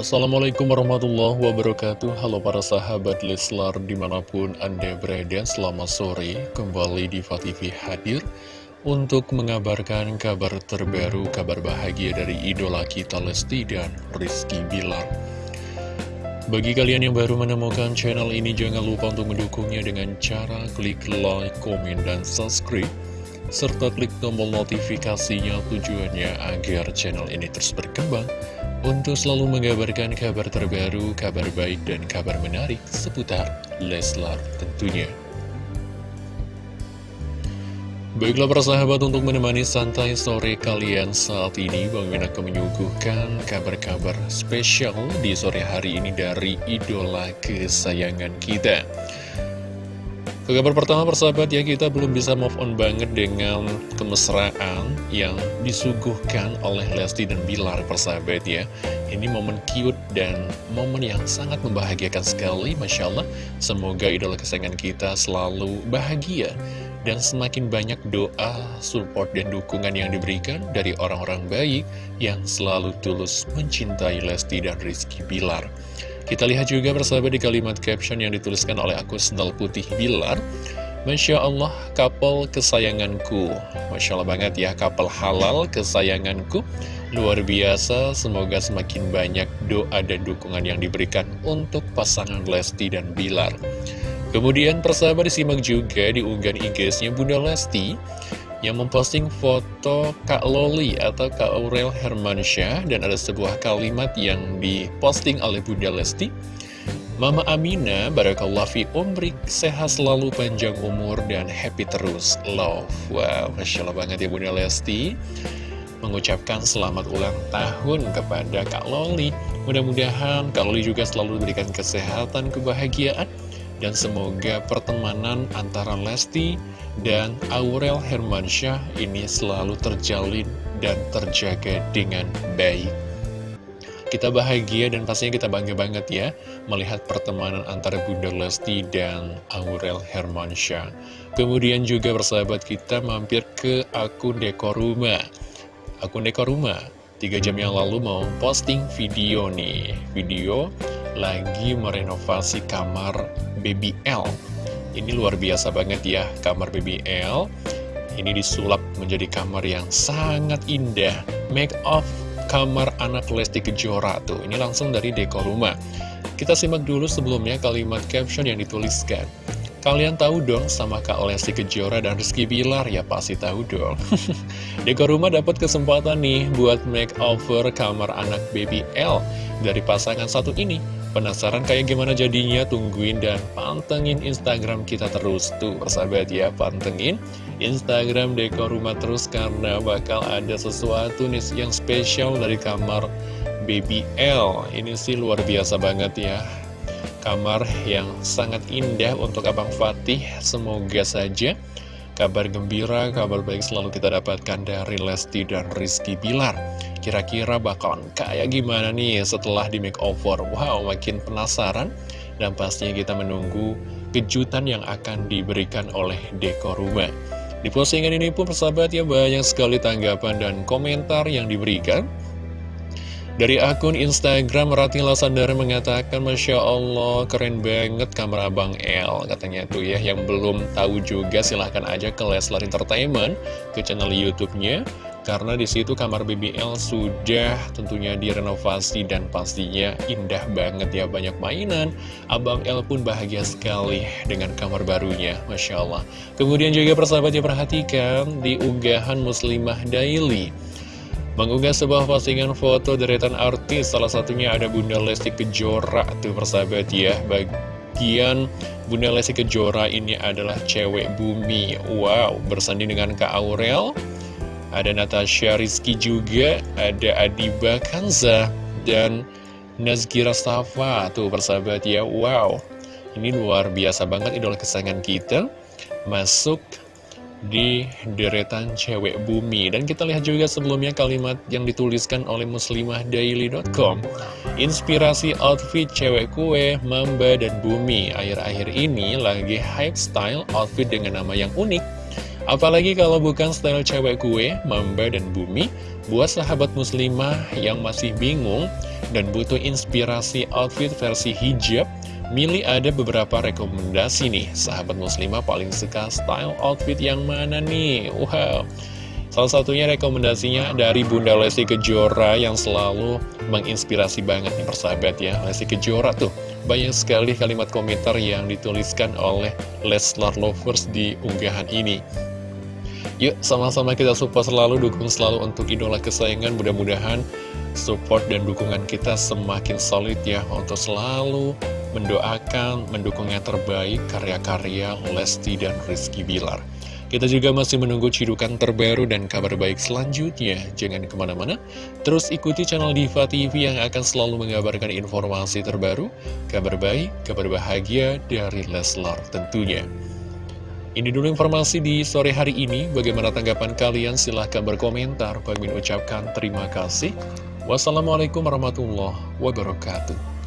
Assalamualaikum warahmatullahi wabarakatuh. Halo para sahabat Leslar di mana pun anda berada Selamat sore. Kembali di TV hadir Untuk mengabarkan kabar terbaru Kabar bahagia dari idola kita Lesti dan Rizky Bilar. Bagi kalian yang baru menemukan channel ini Jangan lupa untuk mendukungnya dengan cara klik like, komen, dan subscribe serta klik tombol notifikasinya tujuannya agar channel ini terus berkembang untuk selalu mengabarkan kabar terbaru, kabar baik, dan kabar menarik seputar Leslar tentunya. Baiklah para sahabat untuk menemani santai sore kalian saat ini Bang Min akan menyuguhkan kabar-kabar spesial di sore hari ini dari idola kesayangan kita ke kabar pertama persahabat ya kita belum bisa move on banget dengan kemesraan yang disuguhkan oleh Lesti dan Bilar persahabat ya. Ini momen cute dan momen yang sangat membahagiakan sekali Masya Allah. Semoga idola kesayangan kita selalu bahagia Dan semakin banyak doa, support, dan dukungan yang diberikan dari orang-orang baik Yang selalu tulus mencintai Lesti dan Rizky Bilar kita lihat juga bersama di kalimat caption yang dituliskan oleh akun Sendal Putih Bilar. Masya Allah, kapal kesayanganku. Masya Allah banget ya, kapal halal kesayanganku. Luar biasa, semoga semakin banyak doa dan dukungan yang diberikan untuk pasangan Lesti dan Bilar. Kemudian persahabat disimak juga di unggahan IG-nya Bunda Lesti yang memposting foto Kak Loli atau Kak Aurel Hermansyah dan ada sebuah kalimat yang diposting oleh Bunda Lesti. Mama Amina, Barakallah fi umrik, sehat selalu panjang umur dan happy terus, love. Wow, Masya Allah banget ya Bunda Lesti. Mengucapkan selamat ulang tahun kepada Kak Loli. Mudah-mudahan Kak Loli juga selalu diberikan kesehatan, kebahagiaan Dan semoga pertemanan antara Lesti dan Aurel Hermansyah ini selalu terjalin dan terjaga dengan baik. Kita bahagia dan pastinya kita bangga banget ya melihat pertemanan antara Bunda Lesti dan Aurel Hermansyah. Kemudian juga bersahabat kita mampir ke akun Dekoruma. Akun Dekoruma, tiga jam yang lalu mau posting video nih. Video lagi merenovasi kamar Baby L ini luar biasa banget ya, kamar BBL. Ini disulap menjadi kamar yang sangat indah. Make of kamar anak Lesti Kejora tuh. Ini langsung dari dekor rumah. Kita simak dulu sebelumnya kalimat caption yang dituliskan. Kalian tahu dong sama Kak Lesti Kejora dan Rizky Bilar? Ya pasti tahu dong. dekor rumah dapat kesempatan nih buat makeover kamar anak baby L dari pasangan satu ini. Penasaran kayak gimana jadinya? Tungguin dan pantengin Instagram kita terus tuh persahabat ya Pantengin Instagram dekor rumah terus karena bakal ada sesuatu nih yang spesial dari kamar Baby L Ini sih luar biasa banget ya Kamar yang sangat indah untuk Abang Fatih Semoga saja kabar gembira, kabar baik selalu kita dapatkan dari Lesti dan Rizky Bilar Kira-kira bakalan kayak gimana nih setelah di makeover? Wow, makin penasaran dan pastinya kita menunggu kejutan yang akan diberikan oleh dekor rumah. Di postingan ini pun persahabat ya banyak sekali tanggapan dan komentar yang diberikan. Dari akun Instagram Ratila Sandara mengatakan Masya Allah keren banget kamar Abang L Katanya tuh ya yang belum tahu juga silahkan aja ke Leslar Entertainment Ke channel Youtubenya karena di situ kamar BBL sudah tentunya direnovasi dan pastinya indah banget ya banyak mainan. Abang L pun bahagia sekali dengan kamar barunya, Masya Allah. Kemudian juga persahabat ya perhatikan di unggahan Muslimah Daily. Mengunggah sebuah postingan foto deretan artis, salah satunya ada Bunda Lesti Kejora tuh persahabat ya. Bagian Bunda Lesti Kejora ini adalah cewek bumi. Wow, bersanding dengan Kak Aurel ada Natasha Rizky juga, ada Adiba Kanza, dan Nazkira Safa. Tuh persahabat ya, wow. Ini luar biasa banget idola kesayangan kita. Masuk di deretan cewek bumi. Dan kita lihat juga sebelumnya kalimat yang dituliskan oleh muslimahdaily.com Inspirasi outfit cewek kue, mamba, dan bumi. Akhir-akhir ini lagi hype style outfit dengan nama yang unik. Apalagi kalau bukan style cewek gue, Mamba dan Bumi, buat sahabat muslimah yang masih bingung dan butuh inspirasi outfit versi hijab, Mili ada beberapa rekomendasi nih, sahabat muslimah paling suka style outfit yang mana nih? Wow! Salah satunya rekomendasinya dari Bunda Lesti Kejora yang selalu menginspirasi banget nih persahabat ya. Lesti Kejora tuh, banyak sekali kalimat komentar yang dituliskan oleh Leslar Lovers di unggahan ini. Yuk sama-sama kita support selalu, dukung selalu untuk idola kesayangan, mudah-mudahan support dan dukungan kita semakin solid ya untuk selalu mendoakan, mendukung yang terbaik karya-karya Lesti dan Rizky Bilar. Kita juga masih menunggu cidukan terbaru dan kabar baik selanjutnya. Jangan ke mana-mana, terus ikuti channel Diva TV yang akan selalu mengabarkan informasi terbaru, kabar baik, kabar bahagia dari Leslar tentunya. Ini dulu informasi di sore hari ini. Bagaimana tanggapan kalian? Silahkan berkomentar. Kami ucapkan terima kasih. Wassalamualaikum warahmatullahi wabarakatuh.